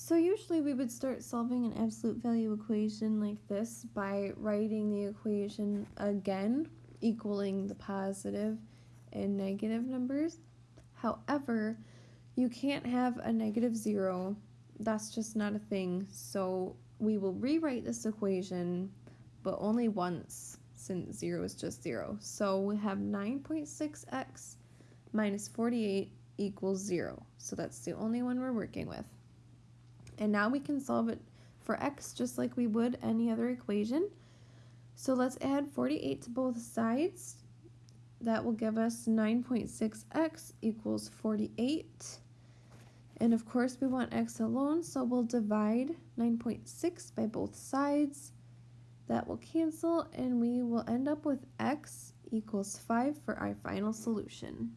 So usually we would start solving an absolute value equation like this by writing the equation again, equaling the positive and negative numbers. However, you can't have a negative zero. That's just not a thing. So we will rewrite this equation, but only once since zero is just zero. So we have 9.6x minus 48 equals zero. So that's the only one we're working with. And now we can solve it for x just like we would any other equation. So let's add 48 to both sides. That will give us 9.6x equals 48. And of course we want x alone, so we'll divide 9.6 by both sides. That will cancel and we will end up with x equals 5 for our final solution.